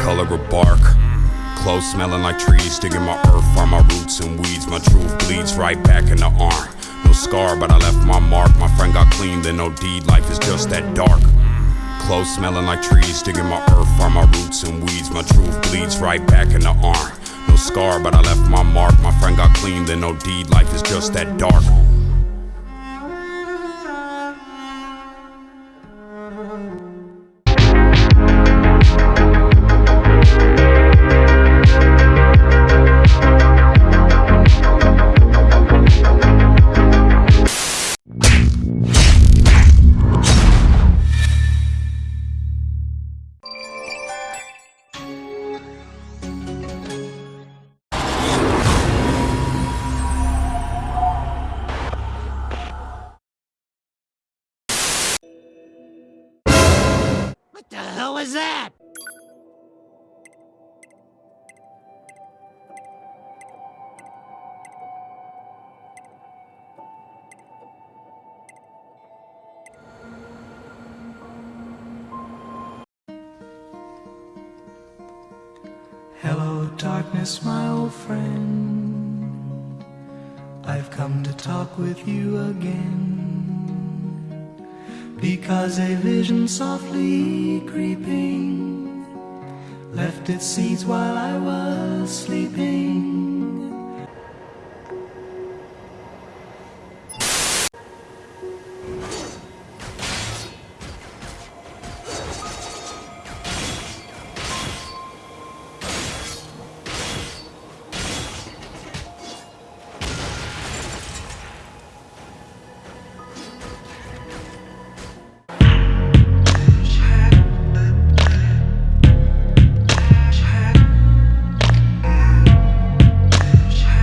color of bark. Clothes smelling like trees, digging my earth, find my roots and weeds. My truth bleeds right back in the arm. No scar, but I left my mark. My friend got clean, then no deed. Life is just that dark. Clothes smelling like trees, digging my earth, find my roots and weeds. My truth bleeds right back in the arm. No scar, but I left my mark. My friend got clean, then no deed. Life is just that dark. What the hell was that? Hello, darkness, my old friend. I've come to talk with you again. Because a vision softly creeping left its seeds while I was sleeping.